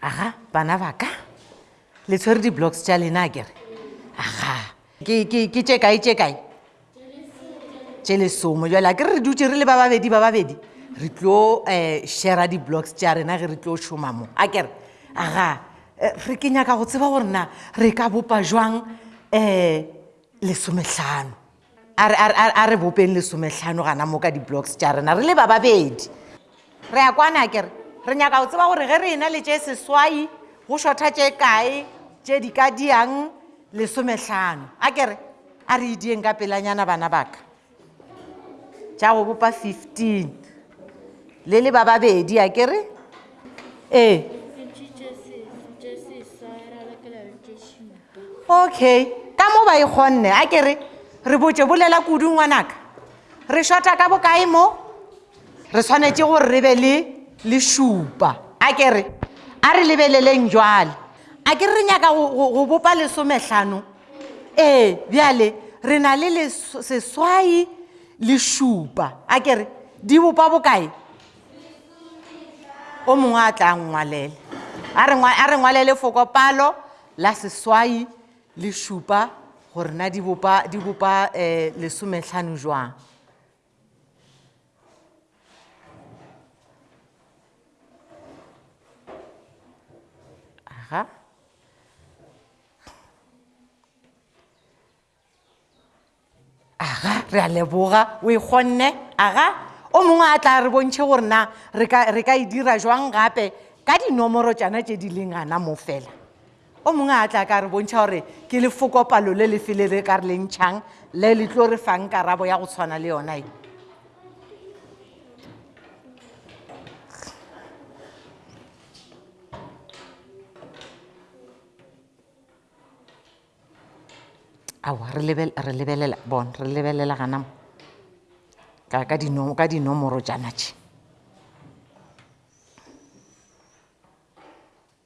aga bana ba ka le tshwere di-blocks tša lena kere aga ke tše kae tše kae tše lesomo jale a ke re re dutše re le ba babedi ba babedi re tlo um eh, shera di-blocks tša rena ge re tlo šoma mo a kere aga eh, re ke nyaka go tseba gore na re ka bopa jwang um lesometlhano a re bopeng lesometlhano gana mo ka di-blocks tša rena re le ba babedi re a kwana kere re nyaka go tseba gore ge re ena le tše seswai go šotha tše kae tše di ka diang lesomehlano a kere a re idieng ka pelanyana bana baka tša go bopa fifteen le le ba babedi a kere ee okay ka mo ba e kgonne a kere re botse bolela kudu ngwanaka re shota ka bokae mo re swanetše gore re be le le šupa a ke re a re lebeleleng jwale a ke re nyaka go bopa lesomehlano ee bjale re na le seswai le šupa a ke re di bopa bokae o mongwe a tla ngwalele a re ngwalele fokopalo la seswai le šupa gore na di bopa um lesomehlano jwang Aha. Aha, re a leboga o e kgonne. Aha, o mongwe a tla re bontšhe gore na re ka e dira jwang gape ka dinomoro tšana tše di leng gana mo fela. o mongwe a tla ka re bontšha gore ke lefokopalo le lefe le re ka re le ntšhang le le tlo re fang karabo ya go tshwana le yona e awa re lebelela bon re lebelela ganamo ka dinomoro tša natše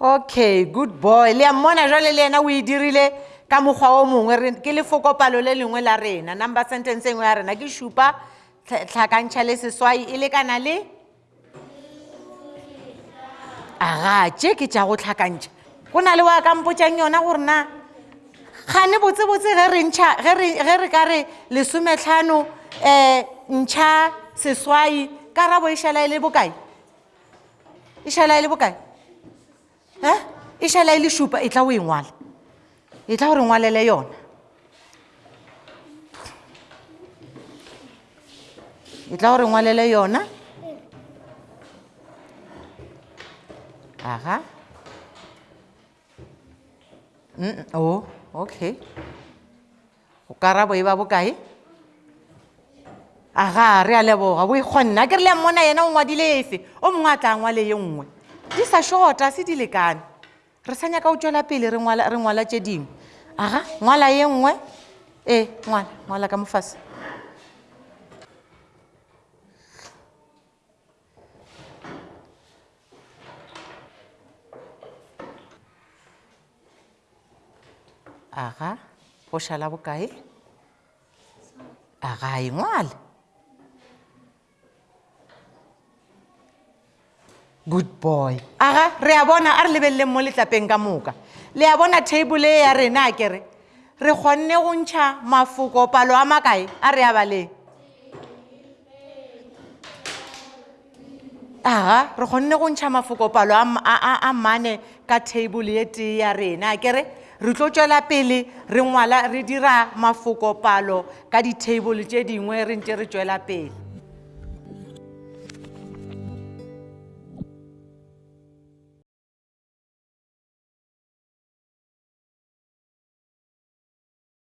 okay good boy le ya mmona jwale le yena o e dirile ka mokgwa o mongwe re ke lefokopalo le lengwe la rena number sentence engwe ya rena ke šupa tlhakantšha le seswai e lekana le aga tše ke tša go tlhakantšha go na le wa ka mpotšang yona gore na gane botsebotse ge re ntšha ge re ka re lesometlhano um ntšha seswai karabo e šala e le bokae e šala e le bokae e e šala e le šupa e tla o e ngwala e tla gore ngwalele yona e tla gore ngwalele yona aha mm -mm. oh okay go karabo e ba bokae aga re a leboga bo ikgonne a ke re le mmona yena o ngwadile efe o mongwe a tla ngwale ye nngwe di sa shota se di lekane re sa nyaka o tšwela pele re ngwala tše dingwe aga ngwala ye nngwe ee ngwala ngwala ka mofase aga go šala bokae a ga e ngwale good boy aga re a bona a re lebeleleng mo letlapeng ka moka le a bona table e ya rena a kere re kgonne go ntšha mafoko palo a makae a re a baleng aga re kgonne go ntšha mafokopalo a mane ka table ye tee ya rena a kere re tlo tšwela pele re ngwala re dira mafokopalo ka di-table tše dingwe re ntše re tšwela pele